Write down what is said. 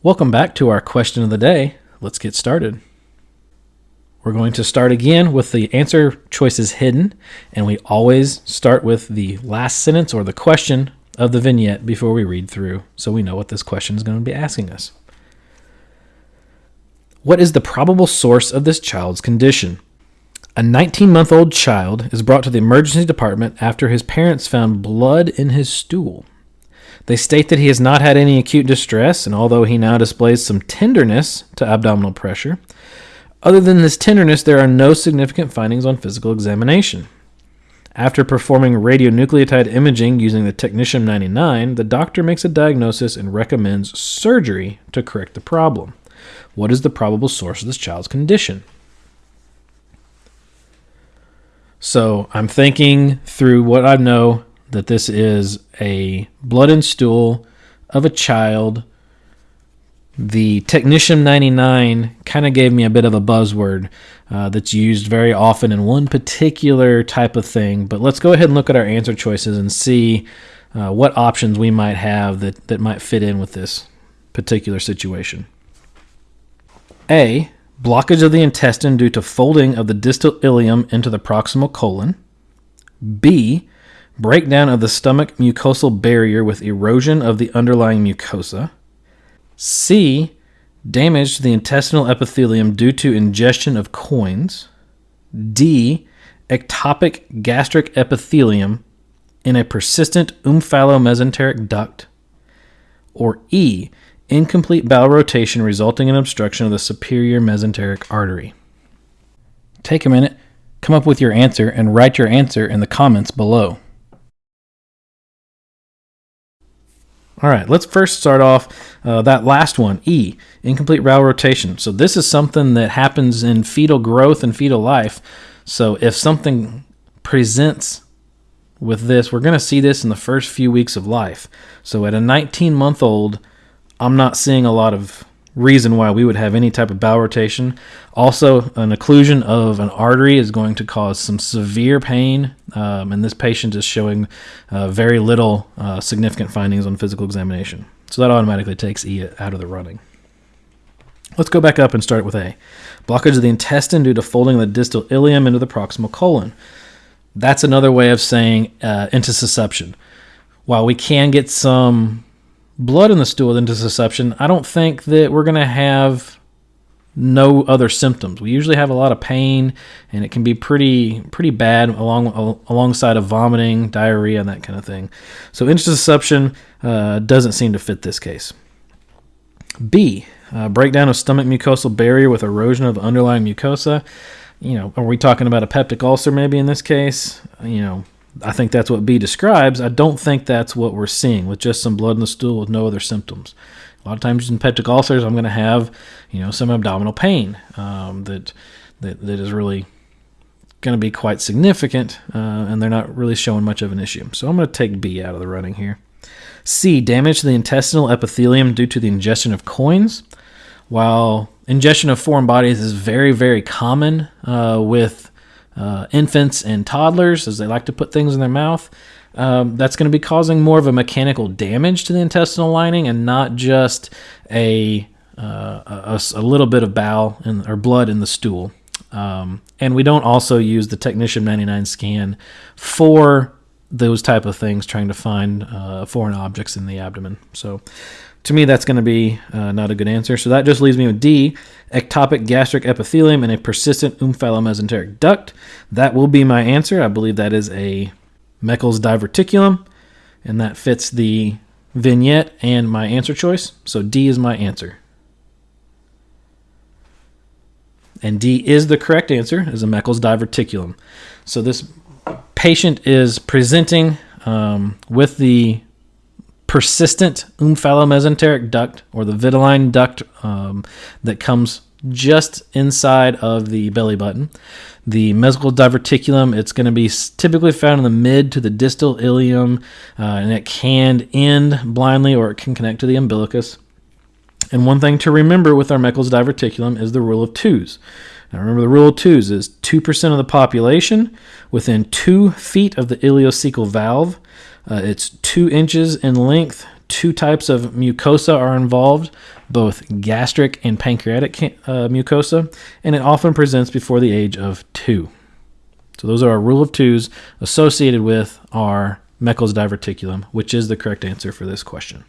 Welcome back to our question of the day. Let's get started. We're going to start again with the answer choices hidden, and we always start with the last sentence or the question of the vignette before we read through so we know what this question is going to be asking us. What is the probable source of this child's condition? A 19 month old child is brought to the emergency department after his parents found blood in his stool. They state that he has not had any acute distress, and although he now displays some tenderness to abdominal pressure, other than this tenderness, there are no significant findings on physical examination. After performing radionucleotide imaging using the Technetium 99, the doctor makes a diagnosis and recommends surgery to correct the problem. What is the probable source of this child's condition? So I'm thinking through what I know that this is a blood and stool of a child. The Technetium 99 kind of gave me a bit of a buzzword uh, that's used very often in one particular type of thing. But let's go ahead and look at our answer choices and see uh, what options we might have that, that might fit in with this particular situation. A. Blockage of the intestine due to folding of the distal ileum into the proximal colon. B breakdown of the stomach mucosal barrier with erosion of the underlying mucosa. C. Damage to the intestinal epithelium due to ingestion of coins. D. Ectopic gastric epithelium in a persistent omphalomesenteric duct. Or E. Incomplete bowel rotation resulting in obstruction of the superior mesenteric artery. Take a minute, come up with your answer, and write your answer in the comments below. All right, let's first start off uh, that last one, E, incomplete bowel rotation. So this is something that happens in fetal growth and fetal life. So if something presents with this, we're going to see this in the first few weeks of life. So at a 19 month old, I'm not seeing a lot of reason why we would have any type of bowel rotation. Also, an occlusion of an artery is going to cause some severe pain, um, and this patient is showing uh, very little uh, significant findings on physical examination. So that automatically takes E out of the running. Let's go back up and start with A. Blockage of the intestine due to folding of the distal ileum into the proximal colon. That's another way of saying uh, intussusception. While we can get some blood in the stool with intussusception, I don't think that we're going to have no other symptoms. We usually have a lot of pain, and it can be pretty pretty bad along alongside of vomiting, diarrhea, and that kind of thing. So intussusception uh, doesn't seem to fit this case. B. Uh, breakdown of stomach mucosal barrier with erosion of underlying mucosa. You know, are we talking about a peptic ulcer maybe in this case? You know, I think that's what B describes. I don't think that's what we're seeing with just some blood in the stool with no other symptoms. A lot of times in peptic ulcers, I'm going to have, you know, some abdominal pain um, that, that that is really going to be quite significant, uh, and they're not really showing much of an issue. So I'm going to take B out of the running here. C, damage to the intestinal epithelium due to the ingestion of coins. While ingestion of foreign bodies is very, very common uh, with uh, infants and toddlers, as they like to put things in their mouth, um, that's going to be causing more of a mechanical damage to the intestinal lining and not just a uh, a, a, little bit of bowel in, or blood in the stool. Um, and we don't also use the Technetium 99 scan for those type of things, trying to find uh, foreign objects in the abdomen. So to me, that's going to be uh, not a good answer. So that just leaves me with D, ectopic gastric epithelium and a persistent omphalomesenteric duct. That will be my answer. I believe that is a Meckel's diverticulum, and that fits the vignette and my answer choice. So D is my answer. And D is the correct answer, is a Meckel's diverticulum. So this patient is presenting um, with the persistent omphalomesenteric duct or the vitelline duct um, that comes just inside of the belly button. The Meckel's diverticulum, it's going to be typically found in the mid to the distal ileum, uh, and it can end blindly or it can connect to the umbilicus. And one thing to remember with our Meckel's diverticulum is the rule of twos. Now remember the rule of twos is 2% of the population within two feet of the ileocecal valve uh, it's two inches in length two types of mucosa are involved, both gastric and pancreatic uh, mucosa, and it often presents before the age of two. So those are our rule of twos associated with our Meckel's diverticulum, which is the correct answer for this question.